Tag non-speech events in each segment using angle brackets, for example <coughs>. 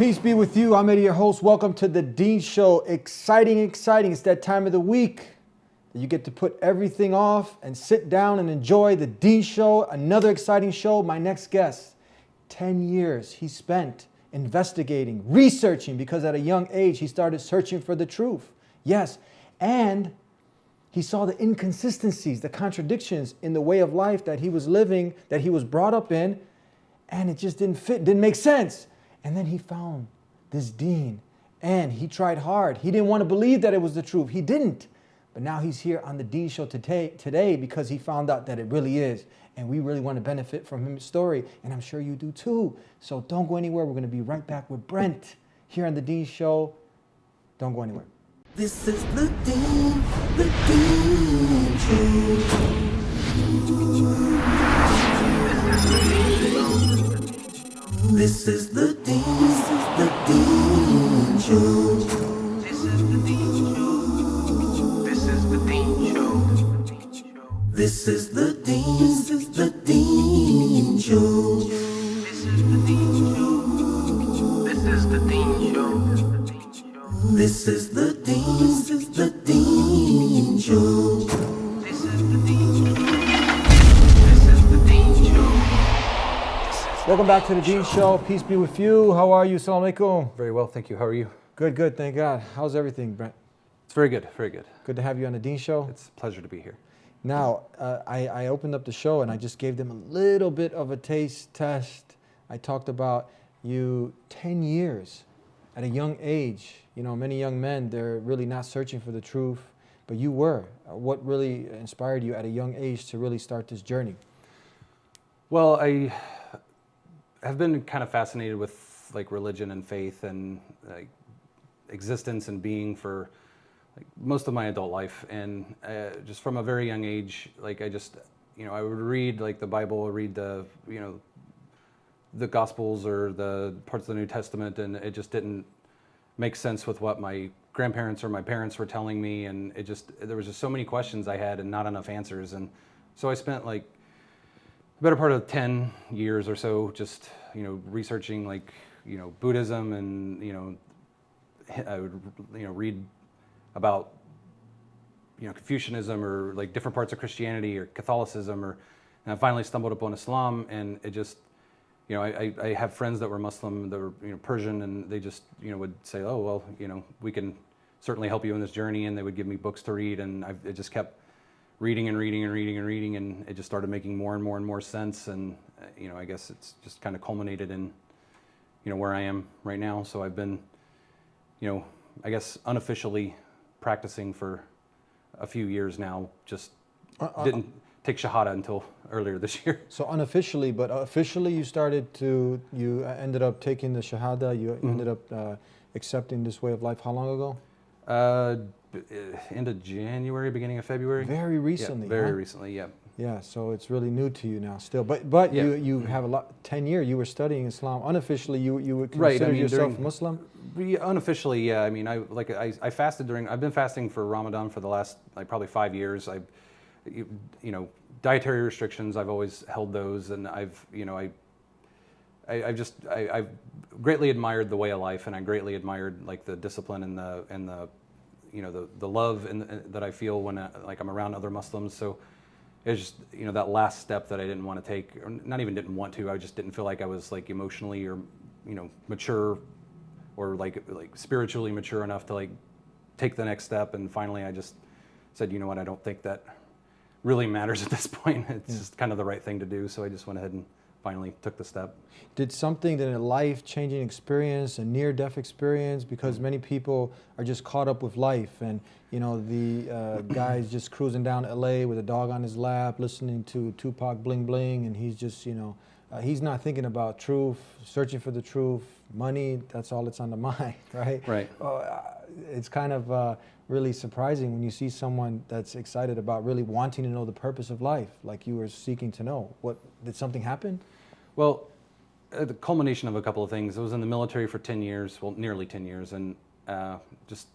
Peace be with you. I'm Eddie, your host. Welcome to the Deen Show. Exciting, exciting. It's that time of the week that you get to put everything off and sit down and enjoy the Deen Show. Another exciting show. My next guest, 10 years he spent investigating, researching, because at a young age he started searching for the truth. Yes, and he saw the inconsistencies, the contradictions in the way of life that he was living, that he was brought up in, and it just didn't fit, didn't make sense. And then he found this deen and he tried hard. He didn't want to believe that it was the truth. He didn't. But now he's here on the Deen Show today, today because he found out that it really is. And we really want to benefit from his story. And I'm sure you do too. So don't go anywhere. We're going to be right back with Brent here on the Deen Show. Don't go anywhere. This is the Deen, the Show. This is the Deen, the Deen Show. This is the Deen Show. This is the Deen Show. This is the the Deen Show. This is the Deen Show. This is the Deen Show. This is the back to the Deen Show. Peace be with you. How are you? Assalamu alaikum. Very well, thank you. How are you? Good, good. Thank God. How's everything, Brent? It's very good, very good. Good to have you on the Deen Show. It's a pleasure to be here. Now, uh, I, I opened up the show and I just gave them a little bit of a taste test. I talked about you 10 years at a young age. You know, many young men, they're really not searching for the truth, but you were. Uh, What really inspired you at a young age to really start this journey? Well, I have been kind of fascinated with like religion and faith and like existence and being for like most of my adult life, and uh, just from a very young age, like I just, you know, I would read like the Bible, read the, you know, the Gospels or the parts of the New Testament, and it just didn't make sense with what my grandparents or my parents were telling me, and it just there was just so many questions I had and not enough answers, and so I spent like the better part of 10 years or so just you know researching like you know buddhism and you know i would you know read about you know confucianism or like different parts of christianity or catholicism or and i finally stumbled upon islam and it just you know I, I have friends that were muslim that were you know persian and they just you know would say oh well you know we can certainly help you in this journey and they would give me books to read and I, it just kept reading and reading and reading and reading, and it just started making more and more and more sense. And uh, you know, I guess it's just kind of culminated in, you know, where I am right now. So I've been, you know, I guess unofficially practicing for a few years now. Just uh, didn't take shahada until earlier this year. <laughs> So unofficially, but officially, you started to, you uh, ended up taking the Shahada, you ended up uh, accepting this way of life. How long ago? Uh, end of January, beginning of February. Very recently. Yeah, very huh? recently. Yeah. Yeah, so it's really new to you now still. But but Yeah. you you have a lot 10 year, you were studying Islam. Unofficially you you would Right, I consider mean, yourself during- Muslim? Unofficially, yeah. I mean, I like I, I fasted during. I've been fasting for Ramadan for the last like probably five years. I, you, you know, dietary restrictions. I've always held those, and I've you know I. I, I've just I, I've greatly admired the way of life, and I greatly admired like the discipline and the and the, you know the the love and, and that I feel when I, like I'm around other Muslims. So it's just you know that last step that I didn't want to take, or not even didn't want to. I just didn't feel like I was like emotionally or you know mature or like like spiritually mature enough to like take the next step. And finally, I just said, you know what, I don't think that really matters at this <laughs> point. It's just kind of the right thing to do. So I just went ahead and finally took the step. Did something that a life-changing experience, a near-death experience, because many people are just caught up with life, and you know the uh, <coughs> guy's just cruising down L.A. with a dog on his lap, listening to Tupac Bling Bling, and he's just you know uh, he's not thinking about truth, searching for the truth, money. That's all that's on the <laughs> mind, right? Right. Uh, it's kind of uh, really surprising when you see someone that's excited about really wanting to know the purpose of life, like you were seeking to know. What did something happen? Well, uh, the culmination of a couple of things. I was in the military for 10 years, well, nearly 10 years, and uh, just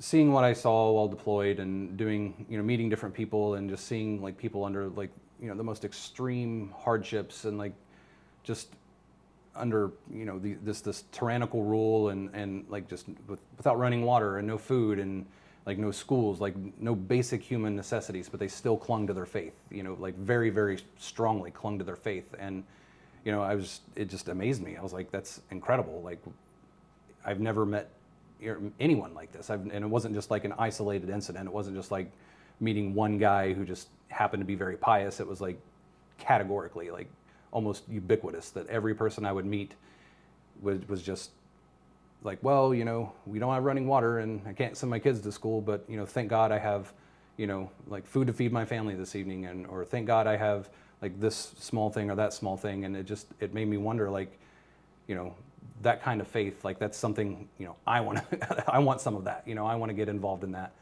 seeing what I saw while deployed and doing, you know, meeting different people and just seeing like people under like, you know, the most extreme hardships and like just under, you know, the, this this tyrannical rule and and like just with, without running water and no food and like no schools, like no basic human necessities, but they still clung to their faith, you know, like very very strongly clung to their faith and you know, I was it just amazed me. I was like that's incredible. Like I've never met anyone like this. I've, and it wasn't just like an isolated incident. It wasn't just like meeting one guy who just happened to be very pious. It was like categorically, like almost ubiquitous that every person I would meet was, was just like, well, you know, we don't have running water and I can't send my kids to school, but you know, thank God I have, you know, like food to feed my family this evening and, or thank God I have like this small thing or that small thing. And it just, it made me wonder like, you know, that kind of faith, like that's something, you know, I want to, <laughs> I want some of that, you know, I want to get involved in that.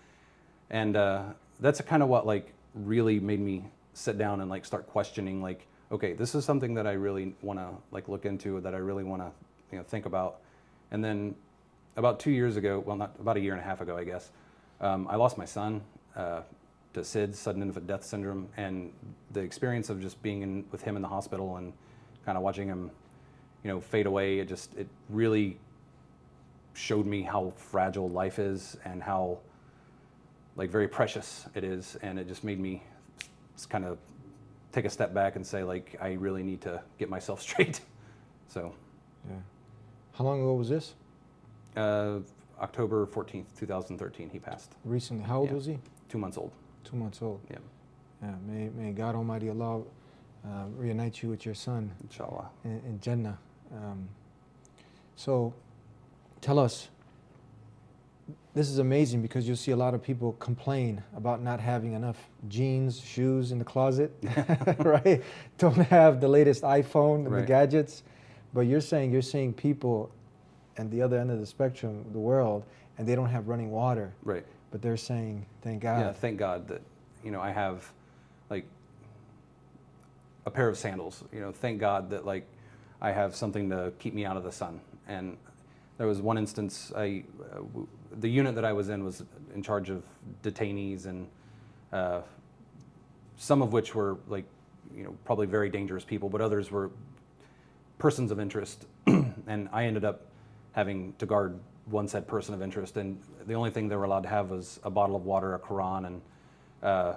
And uh, that's kind of what like really made me sit down and like start questioning like, okay, this is something that I really want to like look into, that I really want to, you know, think about. And then about two years ago, well, not about a year and a half ago, I guess, um, I lost my son uh, to SIDS, sudden infant death syndrome, and the experience of just being in, with him in the hospital and kind of watching him you know, fade away. It just, it really showed me how fragile life is and how like very precious it is. And it just made me kind of take a step back and say like, I really need to get myself <laughs> straight. so. Yeah. How long ago was this? Uh, October 14th, 2013, he passed. Recently. How old Yeah. was he? Two months old. Two months old. Yeah. Yeah. May, may God Almighty Allah uh, reunite you with your son Inshallah. in, in Jannah. Um, so tell us, this is amazing because you'll see a lot of people complain about not having enough jeans, shoes in the closet, <laughs> <laughs> right? Don't have the latest iPhone, and the gadgets. But you're saying you're seeing people at the other end of the spectrum, the world, and they don't have running water. Right. But they're saying, thank God. Yeah, thank God that you know I have like a pair of sandals. You know, thank God that like I have something to keep me out of the sun. And there was one instance, I uh, the unit that I was in was in charge of detainees, and uh, some of which were like you know probably very dangerous people, but others were persons of interest. <clears throat> and I ended up having to guard one said person of interest, and the only thing they were allowed to have was a bottle of water, a Quran, and uh,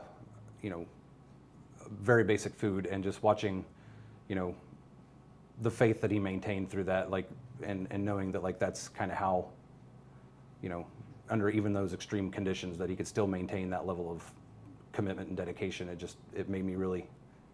you know, very basic food, and just watching, you know, the faith that he maintained through that, like, and and knowing that like that's kind of how, you know, under even those extreme conditions, that he could still maintain that level of commitment and dedication. It just it made me really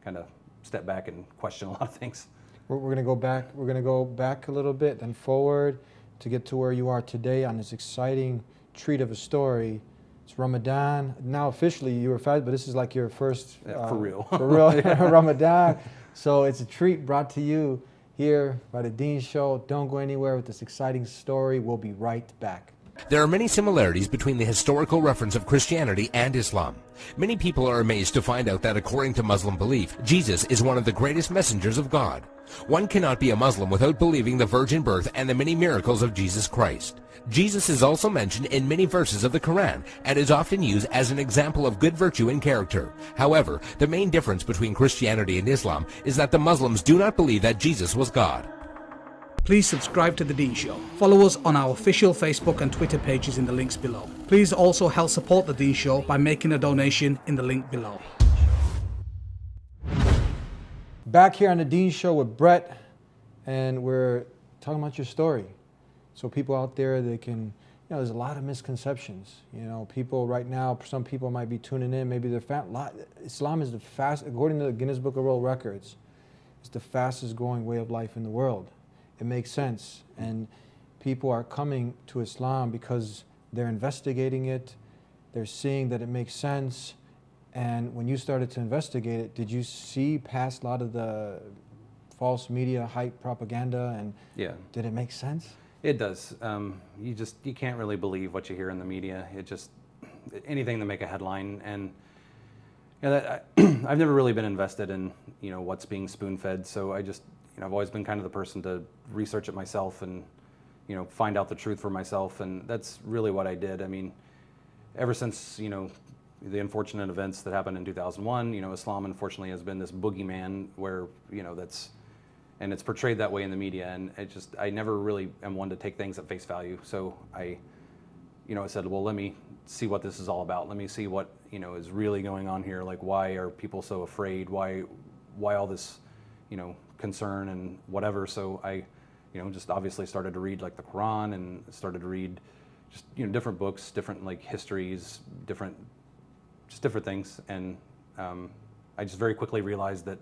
kind of step back and question a lot of things. We're, we're going to go back. We're going to go back a little bit, then forward to get to where you are today on this exciting treat of a story. It's Ramadan. Now officially you were fast, but this is like your first uh, Yeah, for real. for real <laughs> <laughs> Ramadan. So it's a treat brought to you here by the Deen Show. Don't go anywhere with this exciting story. We'll be right back. There are many similarities between the historical reference of Christianity and Islam. Many people are amazed to find out that according to Muslim belief, Jesus is one of the greatest messengers of God. One cannot be a Muslim without believing the virgin birth and the many miracles of Jesus Christ. Jesus is also mentioned in many verses of the Quran and is often used as an example of good virtue and character. However, the main difference between Christianity and Islam is that the Muslims do not believe that Jesus was God. Please subscribe to The Deen Show. Follow us on our official Facebook and Twitter pages in the links below. Please also help support The Deen Show by making a donation in the link below. Back here on the Deen Show with Brett, and we're talking about your story. So people out there, they can, you know, there's a lot of misconceptions. You know, people right now, some people might be tuning in. Maybe they're fat. Islam is the fast, according to the Guinness Book of World Records, it's the fastest growing way of life in the world. It makes sense, and people are coming to Islam because they're investigating it. They're seeing that it makes sense. And when you started to investigate it, did you see past a lot of the false media hype propaganda and Yeah. did it make sense? It does. Um, you just you can't really believe what you hear in the media. It just anything to make a headline, and you know, that, I, <clears throat> I've never really been invested in you know what's being spoon fed. So I just you know I've always been kind of the person to research it myself and you know find out the truth for myself, and that's really what I did. I mean, ever since you know the unfortunate events that happened in 2001, you know, Islam unfortunately has been this boogeyman where you know that's and it's portrayed that way in the media, and it just I never really am one to take things at face value. So I, you know, I said, well, let me see what this is all about. Let me see what you know is really going on here. Like, why are people so afraid? Why, why all this, you know, concern and whatever. So I, you know, just obviously started to read like the Quran and started to read just you know different books, different like histories, different just different things, and um, I just very quickly realized that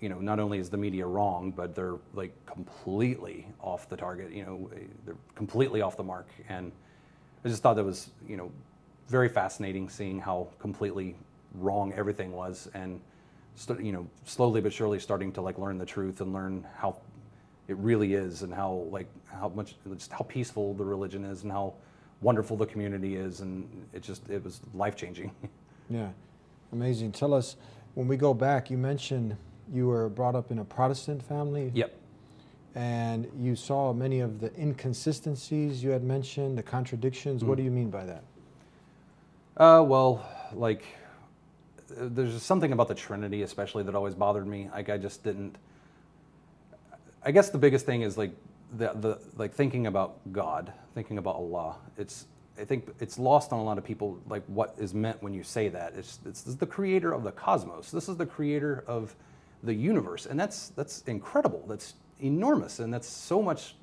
you know not only is the media wrong, but they're like completely off the target. You know, they're completely off the mark, and I just thought that was you know very fascinating seeing how completely wrong everything was, and you know slowly but surely starting to like learn the truth and learn how it really is and how like how much just how peaceful the religion is and how wonderful the community is and it just it was life changing <laughs> Yeah, amazing. Tell us, when we go back, you mentioned you were brought up in a Protestant family. yep And you saw many of the inconsistencies you had mentioned, the contradictions. What do you mean by that? Uh, well, like, there's something about the Trinity, especially, that always bothered me. Like, I just didn't. I guess the biggest thing is like the the like thinking about God, thinking about Allah. It's I think it's lost on a lot of people like what is meant when you say that. It's it's is the creator of the cosmos. This is the creator of the universe, and that's that's incredible. That's enormous, and that's so much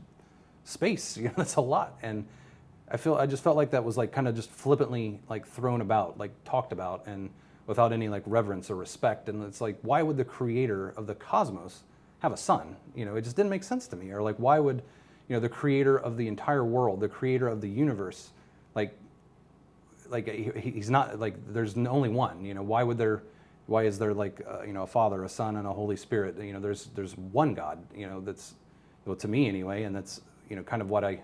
space. <laughs> You know, that's a lot. And I feel I just felt like that was like kind of just flippantly like thrown about, like talked about, and without any like reverence or respect. And it's like, why would the creator of the cosmos have a son? You know, it just didn't make sense to me. Or like, why would you know the creator of the entire world, the creator of the universe, like like he, he's not like there's only one you know why would there why is there like uh, you know a father a son and a holy spirit you know there's there's one god you know that's well to me anyway and that's you know kind of what i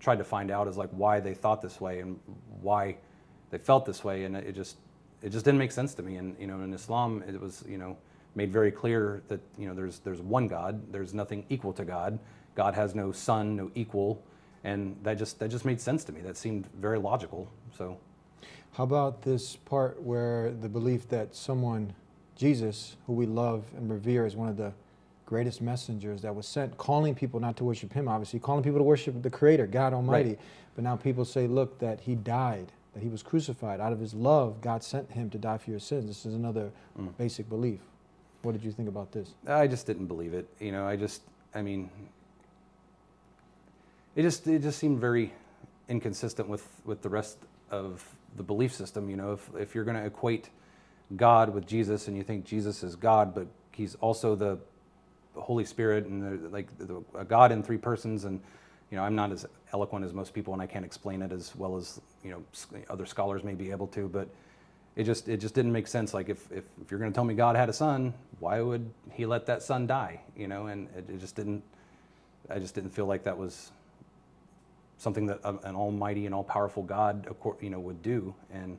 tried to find out is like why they thought this way and why they felt this way and it just it just didn't make sense to me. And you know in islam it was you know made very clear that you know there's there's one god. There's nothing equal to god. God has no son no equal. And that just that just made sense to me. That seemed very logical. So. How about this part where the belief that someone, Jesus, who we love and revere, is one of the greatest messengers that was sent, calling people not to worship him, obviously, calling people to worship the Creator, God Almighty. But now people say, look, that he died, that he was crucified. Out of his love, God sent him to die for your sins. This is another mm. basic belief. What did you think about this? I just didn't believe it. You know, I just, I mean, it just, it just seemed very inconsistent with, with the rest of the belief system. You know, if, if you're going to equate God with Jesus and you think Jesus is God, but he's also the Holy Spirit and the, like the, a God in three persons. And, you know, I'm not as eloquent as most people and I can't explain it as well as, you know, other scholars may be able to, but it just, it just didn't make sense. Like if, if, if you're going to tell me God had a son, why would he let that son die? You know, and it, it just didn't, I just didn't feel like that was something that um, an almighty and all-powerful God, you know, would do. And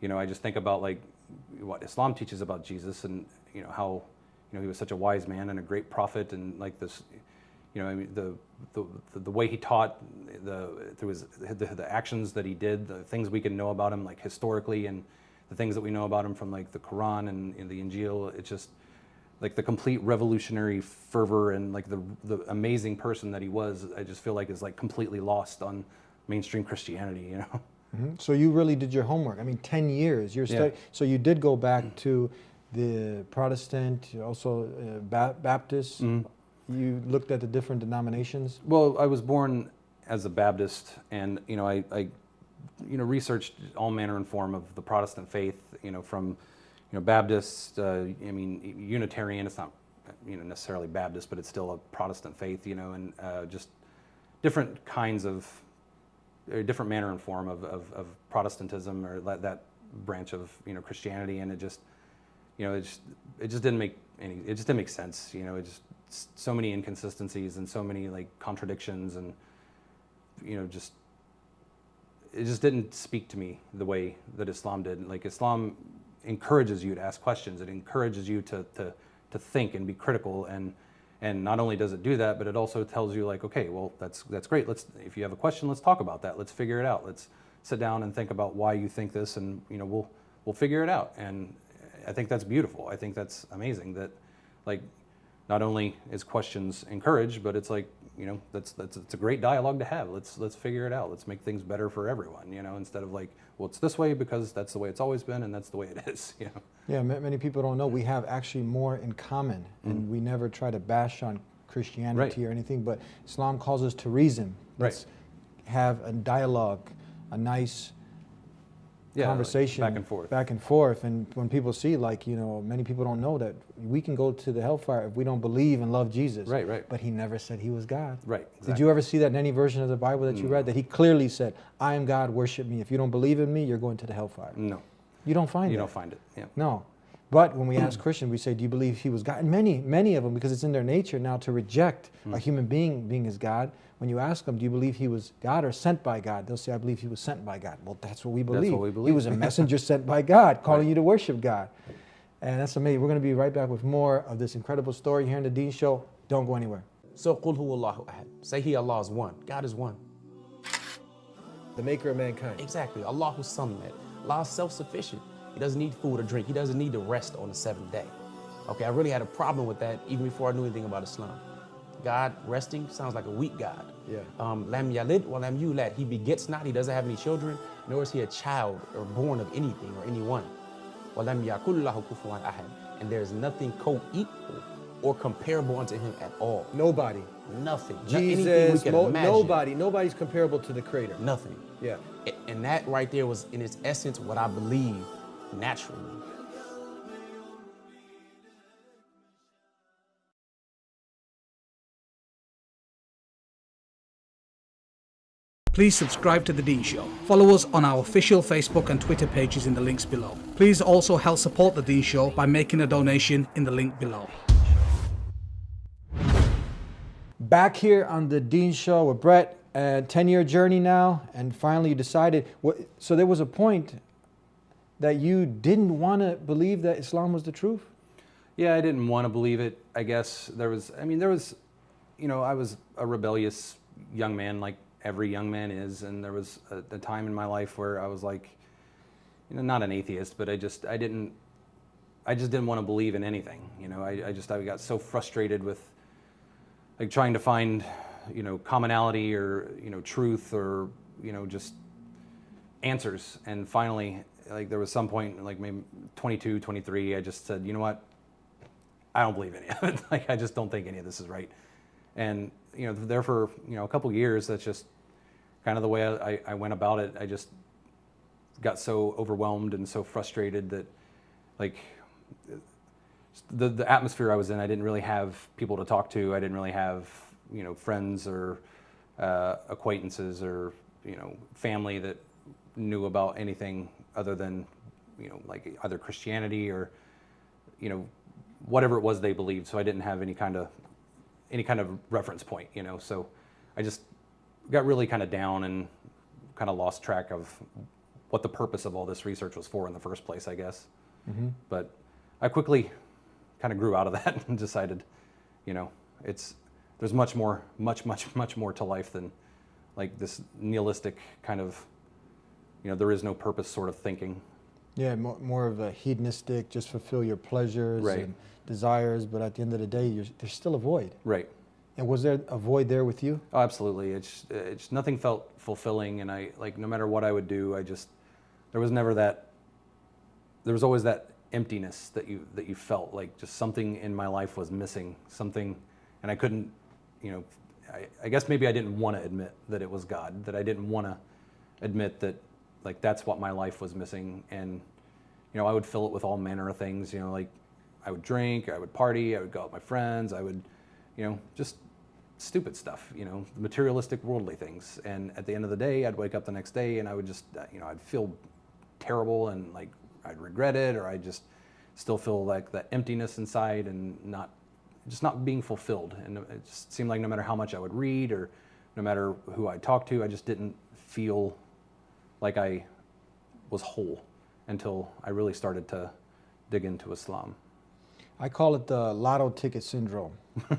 you know, I just think about like what Islam teaches about Jesus, and you know how you know he was such a wise man and a great prophet, and like this, you know, I mean the the, the way he taught, the through his the, the actions that he did, the things we can know about him, like historically, and the things that we know about him from like the Quran and, and the Injil. It's just like the complete revolutionary fervor and like the the amazing person that he was. I just feel like is like completely lost on mainstream Christianity. You know. Mhm. So you really did your homework. I mean, 10 years. You're Yeah. stu- So you did go back to the Protestant, also uh, ba- Baptist. You looked at the different denominations. Well, I was born as a Baptist, and you know, I, I, you know, researched all manner and form of the Protestant faith. You know, from, you know, Baptist. Uh, I mean, Unitarian. It's not, you know, necessarily Baptist, but it's still a Protestant faith. You know, and uh, just different kinds of, or different manner and form of, of, of Protestantism or that, that branch of you know Christianity, and it just, you know, it just it just didn't make any. It just didn't make sense. You know, it just so many inconsistencies and so many like contradictions and you know just it just didn't speak to me the way that Islam did. Like Islam encourages you to ask questions. It encourages you to to to think and be critical and and not only does it do that, but it also tells you like, okay, well that's that's great. Let's if you have a question, let's talk about that. Let's figure it out. Let's sit down and think about why you think this, and you know, we'll we'll figure it out. And I think that's beautiful. I think that's amazing. That like not only is questions encouraged, but it's like you know that's that's it's a great dialogue to have. Let's let's figure it out. Let's make things better for everyone. You know, instead of like, well, it's this way because that's the way it's always been, and that's the way it is. <laughs> You know. Yeah, many people don't know we have actually more in common, and we never try to bash on Christianity Mm. Right. or anything. But Islam calls us to reason. Right. Let's have a dialogue, a nice Yeah, like conversation back and forth. back and forth. And when people see, like you know, many people don't know that we can go to the hellfire if we don't believe and love Jesus. Right, right. But He never said He was God. Right, Did exactly. Mm. you ever see that in any version of the Bible that you read? That He clearly said, "I am God. Worship Me. If you don't believe in Me, you're going to the hellfire." No, You don't find it. you don't find it. Yeah. No. But when we ask Christians, we say, Do you believe he was God? And many, many of them, because it's in their nature now to reject Hmm. a human being being as God. When you ask them, Do you believe he was God or sent by God? They'll say, I believe he was sent by God. Well, that's what we believe. That's believe. what we believe. He was a <laughs> messenger sent by God, calling you to worship God. And that's amazing. We're going to be right back with more of this incredible story here in the Deen Show. Don't go anywhere. So qul huwa Allahu ahad. Say he Allah is one. God is one. The maker of mankind. Exactly. Allah Allahu samad. Allah is self-sufficient. He doesn't need food or drink. He doesn't need to rest on the seventh day. Okay, I really had a problem with that even before I knew anything about Islam. God resting sounds like a weak God. Yeah. Um, lam yalid wa lam yulad. He begets not. He doesn't have any children, nor is he a child or born of anything or anyone. Wa lam kufuwan ahad. And there is nothing co-equal or comparable unto him at all. Nobody. Nothing. No- we can imagine. Nobody's comparable to the Creator. Nothing. Yeah. And that right there was, in its essence, what I believe naturally. Please subscribe to The Deen Show. Follow us on our official Facebook and Twitter pages in the links below. Please also help support The Deen Show by making a donation in the link below. back here on the Deen Show with Brett. Uh, a 10 year journey now, and finally you decided. What, so there was a point that you didn't want to believe that Islam was the truth? Yeah, I didn't want to believe it. I guess there was, I mean, there was, you know, I was a rebellious young man, like every young man is. And there was a, a time in my life where I was like, you know, not an atheist, but I just, I didn't, I just didn't want to believe in anything. You know, I, I just, I got so frustrated with like trying to find, you know, commonality or, you know, truth or, you know, just answers. And finally, like there was some point, like maybe 22, 23, I just said, you know what? I don't believe any of it. <laughs> like I just don't think any of this is right. And you know, there for you know a couple years, that's just kind of the way I, I went about it. I just got so overwhelmed and so frustrated that like the the atmosphere I was in, I didn't really have people to talk to. I didn't really have you know friends or uh, acquaintances or you know family that knew about anything other than you know like either Christianity or you know whatever it was they believed. So I didn't have any kind of any kind of reference point. You know, so I just got really kind of down and kind of lost track of what the purpose of all this research was for in the first place, I guess. Mm-hmm. But I quickly kind of grew out of <laughs> that and decided, you know, it's there's much more, much, much, much more to life than like this nihilistic kind of, you know, there is no purpose sort of thinking. Yeah, more, more of a hedonistic, just fulfill your pleasures Right. and desires, but at the end of the day, you're, there's still a void. Right. And was there a void there with you? Oh, absolutely. It's it's nothing felt fulfilling, and I like no matter what I would do, I just there was never that. There was always that emptiness that you that you felt like just something in my life was missing, something, and I couldn't, you know, I, I guess maybe I didn't want to admit that it was God, that I didn't want to admit that like that's what my life was missing, and you know I would fill it with all manner of things, you know, like I would drink, I would party, I would go out with my friends, I would, you know, just stupid stuff, you know, materialistic, worldly things. And at the end of the day, I'd wake up the next day and I would just, uh, you know, I'd feel terrible and like I'd regret it or I'd just still feel like that emptiness inside and not, just not being fulfilled. And it just seemed like no matter how much I would read or no matter who I talked to, I just didn't feel like I was whole until I really started to dig into Islam. I call it the lotto ticket syndrome.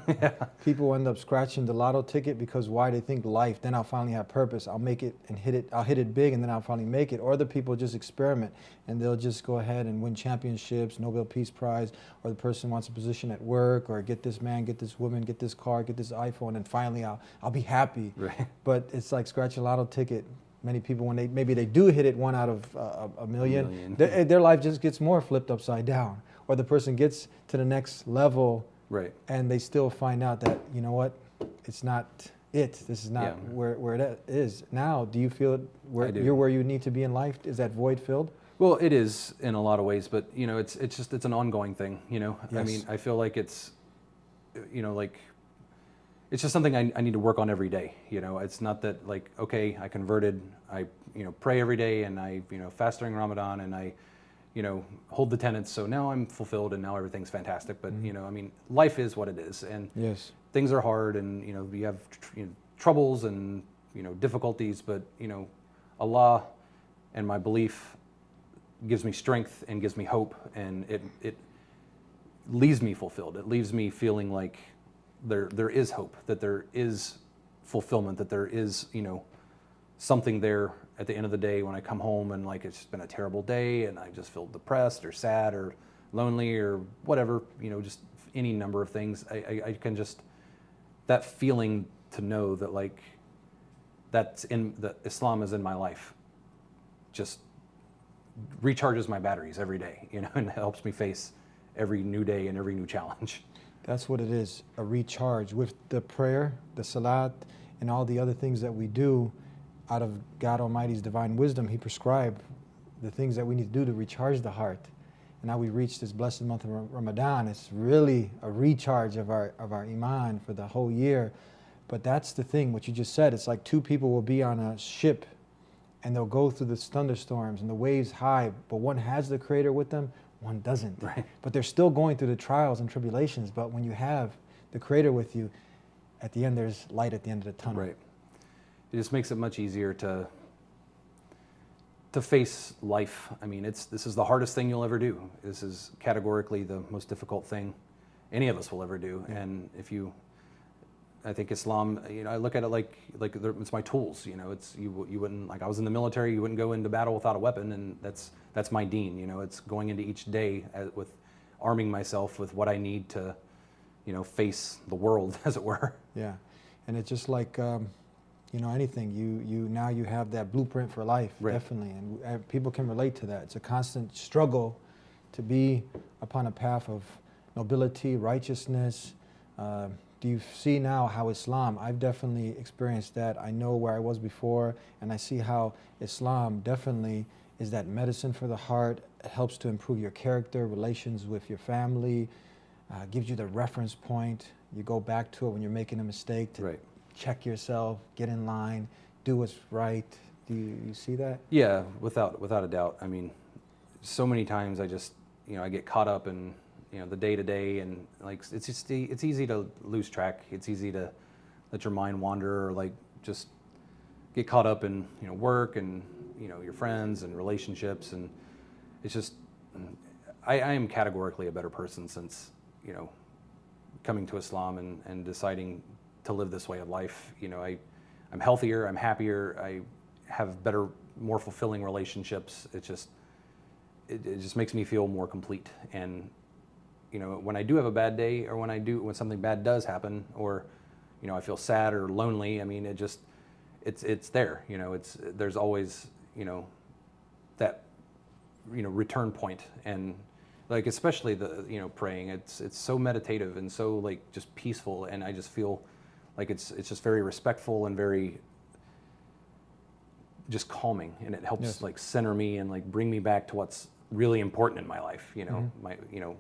<laughs> People end up scratching the lotto ticket because why they think life, then I'll finally have purpose. I'll make it and hit it, I'll hit it big and then I'll finally make it. Or the people just experiment and they'll just go ahead and win championships, Nobel Peace Prize, or the person wants a position at work, or get this man, get this woman, get this car, get this iPhone, and finally I'll, I'll be happy. Right. But it's like scratch a lotto ticket. Many people, when they maybe they do hit it one out of uh, a million, million. Their, their life just gets more flipped upside down. Or the person gets to the next level Right. and they still find out that you know what it's not it this is not Yeah. where, where it is now do you feel it where you're where you need to be in life is that void filled Well, it is in a lot of ways, but you know, it's it's just it's an ongoing thing. You know, I mean, I feel like it's, you know, like it's just something I, I need to work on every day. You know, it's not that like okay, I converted, I you know pray every day, and I you know fast during Ramadan, and I, you know, hold the tenets. So now I'm fulfilled, and now everything's fantastic. But mm-hmm. you know, I mean, life is what it is, and yes things are hard and you know we have tr- you know, troubles and you know difficulties but you know allah and my belief gives me strength and gives me hope and it it leaves me fulfilled it leaves me feeling like there there is hope that there is fulfillment that there is you know something there at the end of the day when I come home and like it's been a terrible day and I just feel depressed or sad or lonely or whatever, you know, just any number of things. I, I, I can just, that feeling to know that like that's in, that Islam is in my life just recharges my batteries every day, you know, <laughs> and helps me face every new day and every new challenge. That's what it is a recharge with the prayer the salat and all the other things that we do out of god almighty's divine wisdom. He prescribed the things that we need to do to recharge the heart. And now we reach this blessed month of ramadan. It's really a recharge of our of our iman for the whole year. But that's the thing what you just said. It's like two people will be on a ship and they'll go through the thunderstorms and the waves high, but one has the creator with them, one doesn't. Right. But they're still going through the trials and tribulations. But when you have the creator with you, at the end there's light at the end of the tunnel. Right. It just makes it much easier to to face life. I mean, it's this is the hardest thing you'll ever do. This is categorically the most difficult thing any of us will ever do. And if you, I think Islam, you know, I look at it like like it's my tools. You know, it's you you wouldn't like I was in the military. You wouldn't go into battle without a weapon, and that's that's my deen. You know, it's going into each day as, with arming myself with what I need to, you know, face the world, <laughs> as it were. Yeah, and it's just like um, you know anything. You you now you have that blueprint for life, Right. definitely, and uh, people can relate to that. It's a constant struggle to be upon a path of nobility, righteousness. Uh, do you see now how Islam? I've definitely experienced that. I know where I was before, and I see how Islam definitely is that medicine for the heart. It helps to improve your character, relations with your family, uh, gives you the reference point. You go back to it when you're making a mistake to Right. check yourself, get in line, do what's right. Do you, you see that? Yeah, without without a doubt. I mean, so many times I just you know I get caught up in you know the day to day and like it's just it's easy to lose track. It's easy to let your mind wander or like just get caught up in you know work and you know your friends and relationships and it's just I, I am categorically a better person since you know coming to Islam and, and deciding to live this way of life. You know, I, I'm healthier, I'm happier, I have better, more fulfilling relationships. It just, it, it just makes me feel more complete. And, you know, when I do have a bad day or when I do, when something bad does happen or, you know, I feel sad or lonely, I mean, it just, it's, it's there, you know, it's, there's always, you know, that you know return point. And like especially the you know praying it's it's so meditative and so like just peaceful. And i just feel like it's it's just very respectful and very just calming. And it helps Yes. like center me and like bring me back to what's really important in my life you know? Mm-hmm. My you know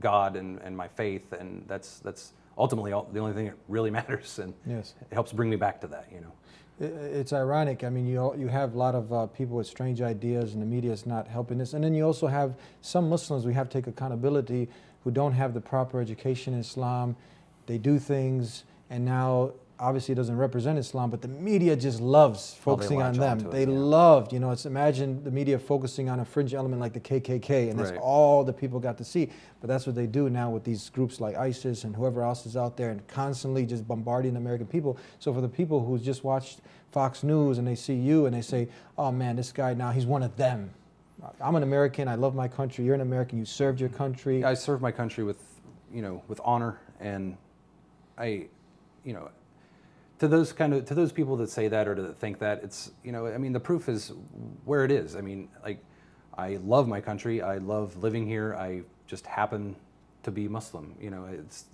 god and and my faith. And that's that's ultimately all, the only thing that really <laughs> matters. And Yes. it helps bring me back to that you know It's ironic. I mean, you you have a lot of uh, people with strange ideas, and the media is not helping this. And then you also have some Muslims. We have to take accountability who don't have the proper education in Islam. They do things, and now obviously it doesn't represent Islam, but the media just loves focusing on them. it, they yeah. loved, you know, it's imagine the media focusing on a fringe element like the KKK, and that's Right. all the people got to see. But that's what they do now with these groups like ISIS and whoever else is out there, and constantly just bombarding the American people. So for the people who just watched Fox News and they see you and they say, "Oh man, this guy now he's one of them." I'm an American. I love my country. You're an American. You served your country. I served my country with, you know, with honor, and I, you know, to those kind of to those people that say that or that think that it's, you know, I mean, the proof is where it is. I mean, like, I love my country. I love living here. I just happen to be Muslim. You know, it's,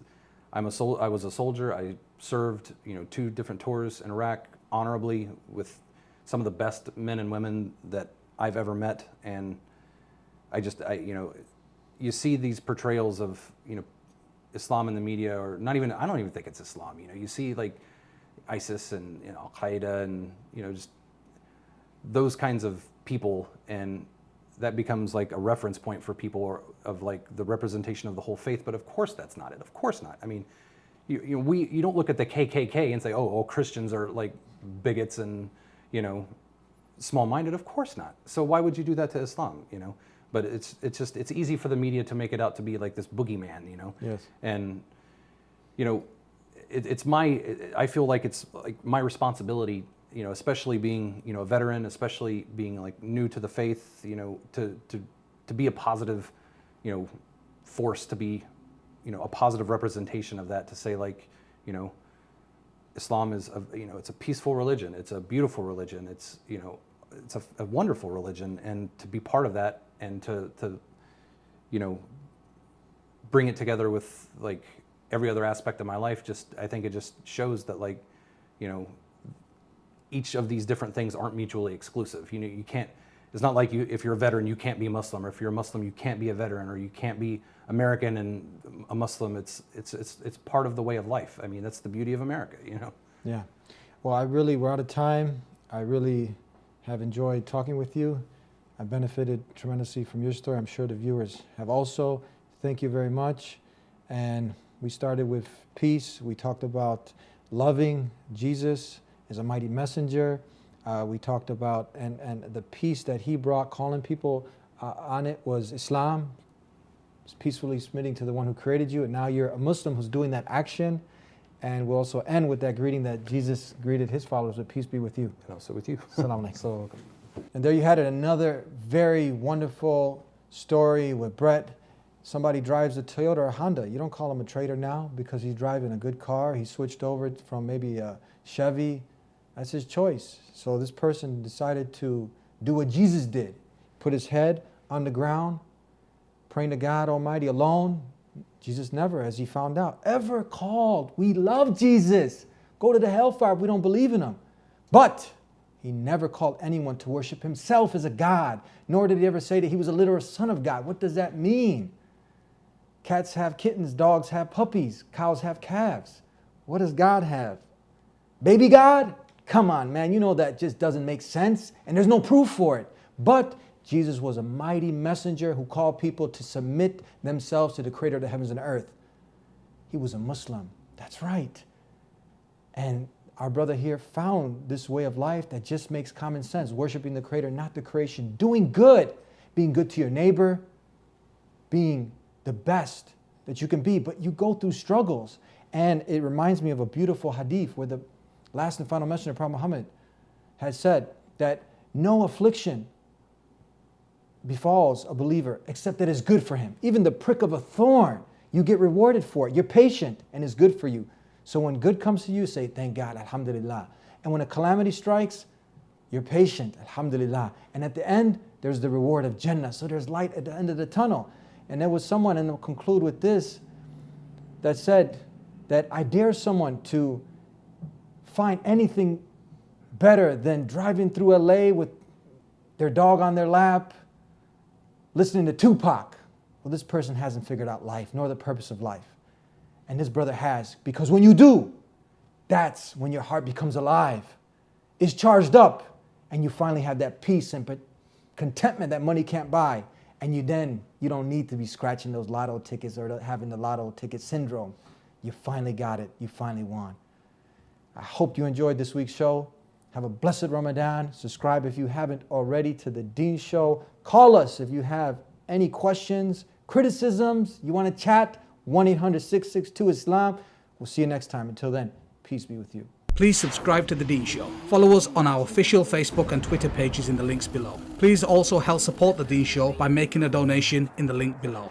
I'm a sol- I was a soldier. I served, you know, two different tours in Iraq honorably with some of the best men and women that I've ever met, and I just, I, you know, you see these portrayals of, you know, Islam in the media, or not even, I don't even think it's Islam. You know, you see like ISIS and you know, Al Qaeda, and you know, just those kinds of people, and that becomes like a reference point for people or, of like the representation of the whole faith. But of course, that's not it. Of course not. I mean, you, you know, we you don't look at the KKK and say, oh, all Christians are like bigots and you know small-minded. Of course not. So why would you do that to Islam? You know. But it's it's just it's easy for the media to make it out to be like this boogeyman. You know. Yes. And you know, it, it's my, I feel like it's like my responsibility, you know, especially being, you know, a veteran, especially being like new to the faith, you know, to, to, to be a positive, you know, force to be, you know, a positive representation of that to say like, you know, Islam is, a, you know, it's a peaceful religion. It's a beautiful religion. It's, you know, it's a, a wonderful religion. And to be part of that and to, to, you know, bring it together with like every other aspect of my life just i think it just shows that like you know each of these different things aren't mutually exclusive you know you can't it's not like you if you're a veteran you can't be muslim or if you're a muslim you can't be a veteran or you can't be american and a muslim it's it's it's, it's part of the way of life i mean that's the beauty of america you know Yeah. Well, I really, we're out of time. I really have enjoyed talking with you. I benefited tremendously from your story. I'm sure the viewers have also. Thank you very much. And we started with peace. We talked about loving Jesus as a mighty messenger. Uh, we talked about, and, and the peace that he brought, calling people uh, on it was Islam, peacefully submitting to the one who created you. And now you're a Muslim who's doing that action. And we'll also end with that greeting that Jesus greeted his followers with peace be with you. and also with you <laughs> Salam alaikum. And there you had it, another very wonderful story with Brett. Somebody drives a Toyota or Honda. You don't call him a trader now because he's driving a good car. He switched over from maybe a Chevy. That's his choice. So this person decided to do what Jesus did. Put his head on the ground, praying to God Almighty alone. Jesus never, as he found out, ever called. We love Jesus. Go to the hellfire we don't believe in him. But he never called anyone to worship himself as a God, nor did he ever say that he was a literal son of God. What does that mean? Cats have kittens, dogs have puppies, cows have calves. What does God have? Baby God? Come on, man, you know that just doesn't make sense, and there's no proof for it. But Jesus was a mighty messenger who called people to submit themselves to the creator of the heavens and earth. He was a Muslim. That's right. And our brother here found this way of life that just makes common sense worshiping the creator, not the creation, doing good, being good to your neighbor, being the best that you can be. But you go through struggles. And it reminds me of a beautiful hadith where the last and final messenger, Prophet Muhammad, had said that no affliction befalls a believer except that is good for him. Even the prick of a thorn, you get rewarded for it. You're patient and it's good for you. So when good comes to you, say, Thank God, Alhamdulillah. And when a calamity strikes, you're patient, Alhamdulillah. And at the end, there's the reward of Jannah. So there's light at the end of the tunnel. And there was someone, and I'll conclude with this, that said that I dare someone to find anything better than driving through LA with their dog on their lap, listening to Tupac. Well, this person hasn't figured out life nor the purpose of life. And this brother has, because when you do, that's when your heart becomes alive, is charged up, and you finally have that peace and contentment that money can't buy. And you then, you don't need to be scratching those lotto tickets or having the lotto ticket syndrome. You finally got it. You finally won. I hope you enjoyed this week's show. Have a blessed Ramadan. Subscribe if you haven't already to The Deen Show. Call us if you have any questions, criticisms, you want to chat. 1 800 662 Islam. We'll see you next time. Until then, peace be with you. Please subscribe to The Deen Show. Follow us on our official Facebook and Twitter pages in the links below. Please also help support The Deen Show by making a donation in the link below.